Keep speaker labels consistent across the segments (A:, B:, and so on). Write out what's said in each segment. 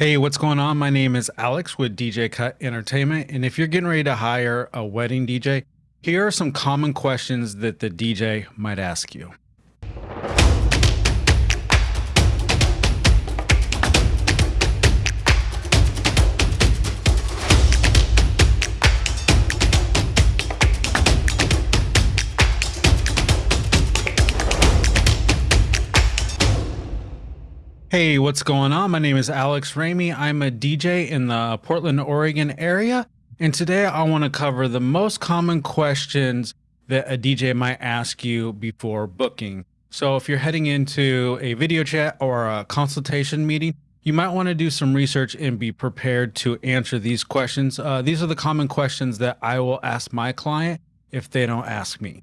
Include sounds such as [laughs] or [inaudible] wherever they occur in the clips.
A: Hey, what's going on? My name is Alex with DJ Cut Entertainment. And if you're getting ready to hire a wedding DJ, here are some common questions that the DJ might ask you. Hey, what's going on? My name is Alex Ramey. I'm a DJ in the Portland, Oregon area. And today I want to cover the most common questions that a DJ might ask you before booking. So if you're heading into a video chat or a consultation meeting, you might want to do some research and be prepared to answer these questions. Uh, these are the common questions that I will ask my client if they don't ask me.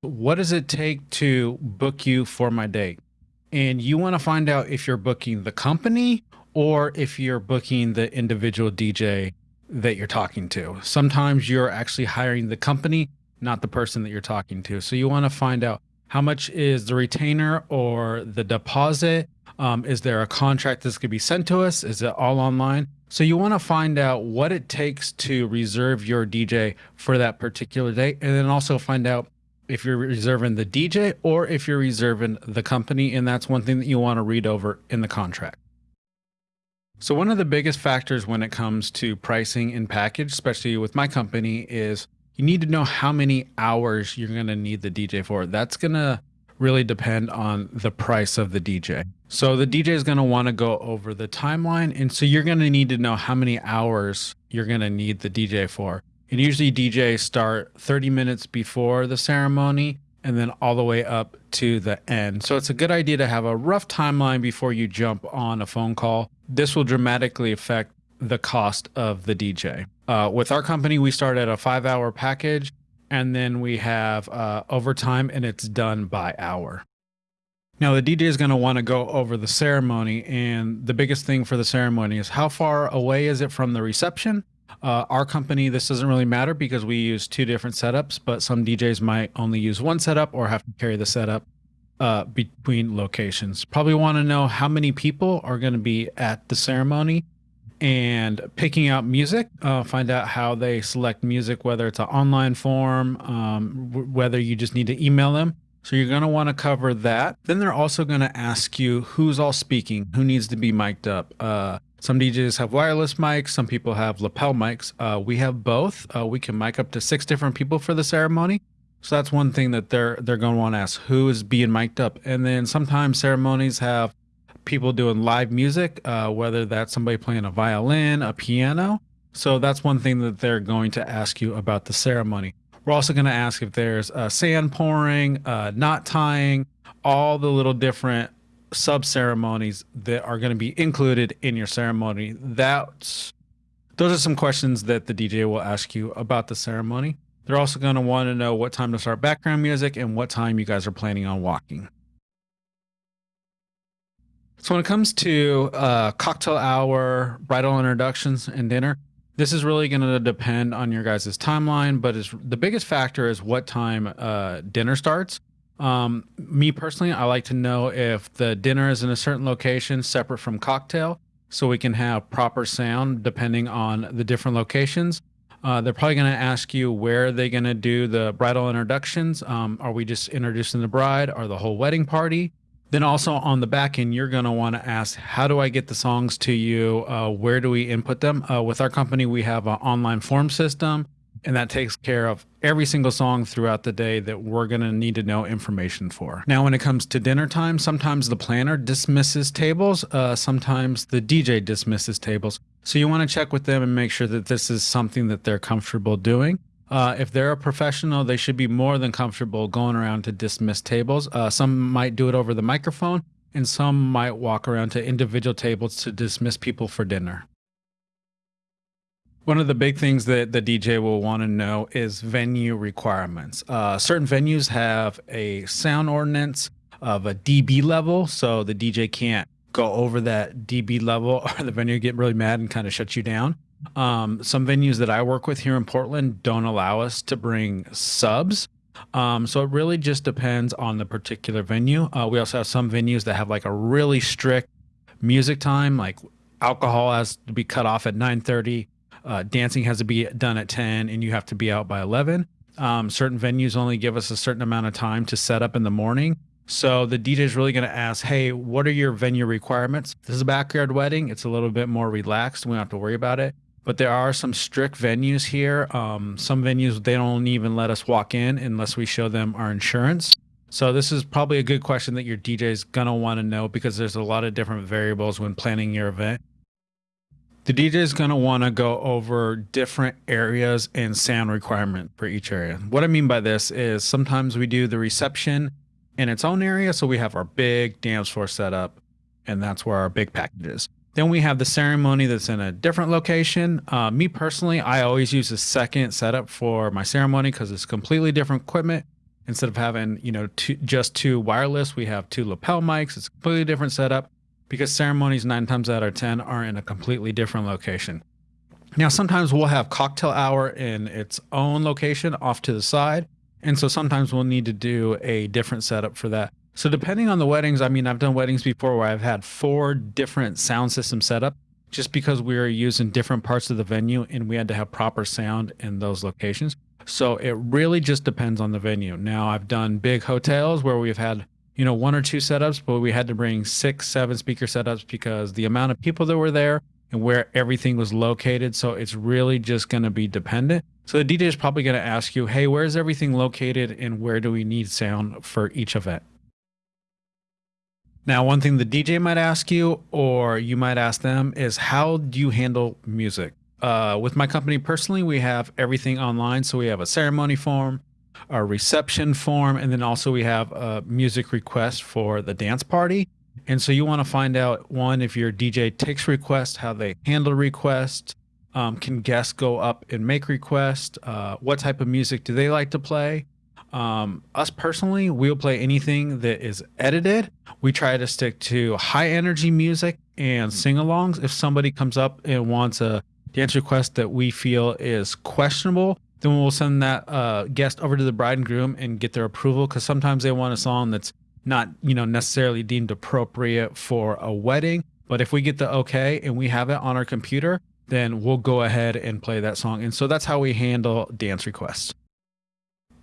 A: What does it take to book you for my date? And you want to find out if you're booking the company or if you're booking the individual DJ that you're talking to. Sometimes you're actually hiring the company, not the person that you're talking to. So you want to find out how much is the retainer or the deposit? Um, is there a contract that's going to be sent to us? Is it all online? So you want to find out what it takes to reserve your DJ for that particular day, and then also find out if you're reserving the DJ or if you're reserving the company. And that's one thing that you want to read over in the contract. So one of the biggest factors when it comes to pricing and package, especially with my company, is you need to know how many hours you're going to need the DJ for. That's going to really depend on the price of the DJ. So the DJ is going to want to go over the timeline. And so you're going to need to know how many hours you're going to need the DJ for. And usually DJs start 30 minutes before the ceremony and then all the way up to the end. So it's a good idea to have a rough timeline before you jump on a phone call. This will dramatically affect the cost of the DJ. Uh, with our company, we start at a five hour package and then we have uh, overtime and it's done by hour. Now the DJ is going to want to go over the ceremony and the biggest thing for the ceremony is how far away is it from the reception uh, our company, this doesn't really matter because we use two different setups, but some DJs might only use one setup or have to carry the setup uh, between locations. Probably want to know how many people are going to be at the ceremony and picking out music, uh, find out how they select music, whether it's an online form, um, whether you just need to email them. So you're going to want to cover that. Then they're also going to ask you who's all speaking, who needs to be mic'd up. Uh, some DJs have wireless mics. Some people have lapel mics. Uh, we have both. Uh, we can mic up to six different people for the ceremony. So that's one thing that they're they're going to want to ask who is being mic'd up. And then sometimes ceremonies have people doing live music, uh, whether that's somebody playing a violin, a piano. So that's one thing that they're going to ask you about the ceremony. We're also going to ask if there's uh, sand pouring, uh, knot tying, all the little different sub ceremonies that are going to be included in your ceremony. That's those are some questions that the DJ will ask you about the ceremony. They're also going to want to know what time to start background music and what time you guys are planning on walking. So when it comes to uh, cocktail hour, bridal introductions, and dinner, this is really going to depend on your guys' timeline. But the biggest factor is what time uh, dinner starts. Um, me personally, I like to know if the dinner is in a certain location separate from cocktail so we can have proper sound depending on the different locations. Uh, they're probably going to ask you where they're going to do the bridal introductions. Um, are we just introducing the bride or the whole wedding party? Then also on the back end, you're going to want to ask, how do I get the songs to you? Uh, where do we input them? Uh, with our company, we have an online form system and that takes care of every single song throughout the day that we're going to need to know information for. Now, when it comes to dinner time, sometimes the planner dismisses tables, uh, sometimes the DJ dismisses tables. So you want to check with them and make sure that this is something that they're comfortable doing. Uh, if they're a professional, they should be more than comfortable going around to dismiss tables. Uh, some might do it over the microphone, and some might walk around to individual tables to dismiss people for dinner. One of the big things that the DJ will want to know is venue requirements. Uh, certain venues have a sound ordinance of a dB level, so the DJ can't go over that dB level, [laughs] or the venue get really mad and kind of shut you down. Um, some venues that I work with here in Portland don't allow us to bring subs. Um, so it really just depends on the particular venue. Uh, we also have some venues that have like a really strict music time, like alcohol has to be cut off at 9:30. Uh, dancing has to be done at 10, and you have to be out by 11. Um, certain venues only give us a certain amount of time to set up in the morning. So the DJ is really going to ask, "Hey, what are your venue requirements?" This is a backyard wedding. It's a little bit more relaxed. We don't have to worry about it. But there are some strict venues here. Um, some venues they don't even let us walk in unless we show them our insurance. So this is probably a good question that your DJ is going to want to know because there's a lot of different variables when planning your event. The DJ is going to want to go over different areas and sound requirement for each area. What I mean by this is sometimes we do the reception in its own area. So we have our big dance floor set up and that's where our big package is. Then we have the ceremony that's in a different location. Uh, me personally, I always use a second setup for my ceremony because it's completely different equipment. Instead of having, you know, two, just two wireless, we have two lapel mics. It's a completely different setup because ceremonies nine times out of 10 are in a completely different location. Now, sometimes we'll have cocktail hour in its own location off to the side. And so sometimes we'll need to do a different setup for that. So depending on the weddings, I mean, I've done weddings before where I've had four different sound system setup just because we were using different parts of the venue and we had to have proper sound in those locations. So it really just depends on the venue. Now I've done big hotels where we've had, you know, one or two setups, but we had to bring six, seven speaker setups because the amount of people that were there and where everything was located. So it's really just going to be dependent. So the DJ is probably going to ask you, hey, where's everything located and where do we need sound for each event? Now, one thing the DJ might ask you, or you might ask them, is how do you handle music? Uh, with my company personally, we have everything online. So we have a ceremony form, a reception form, and then also we have a music request for the dance party. And so you want to find out one, if your DJ takes requests, how they handle requests. Um, can guests go up and make requests? Uh, what type of music do they like to play? Um, us personally, we'll play anything that is edited. We try to stick to high energy music and sing alongs. If somebody comes up and wants a dance request that we feel is questionable, then we'll send that uh, guest over to the bride and groom and get their approval because sometimes they want a song that's not you know necessarily deemed appropriate for a wedding. But if we get the okay and we have it on our computer, then we'll go ahead and play that song. And so that's how we handle dance requests.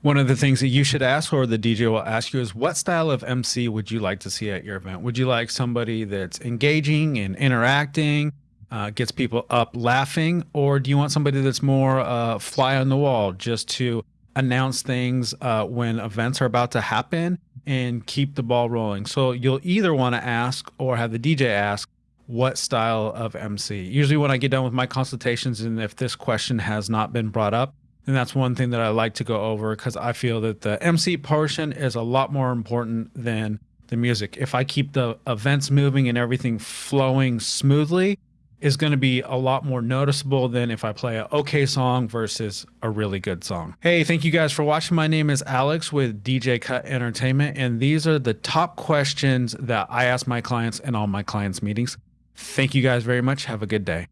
A: One of the things that you should ask, or the DJ will ask you, is what style of MC would you like to see at your event? Would you like somebody that's engaging and interacting, uh, gets people up laughing, or do you want somebody that's more uh, fly on the wall, just to announce things uh, when events are about to happen and keep the ball rolling? So you'll either want to ask or have the DJ ask, what style of MC? Usually, when I get done with my consultations, and if this question has not been brought up, and that's one thing that I like to go over because I feel that the MC portion is a lot more important than the music. If I keep the events moving and everything flowing smoothly, is going to be a lot more noticeable than if I play a okay song versus a really good song. Hey, thank you guys for watching. My name is Alex with DJ Cut Entertainment, and these are the top questions that I ask my clients in all my clients' meetings. Thank you guys very much. Have a good day.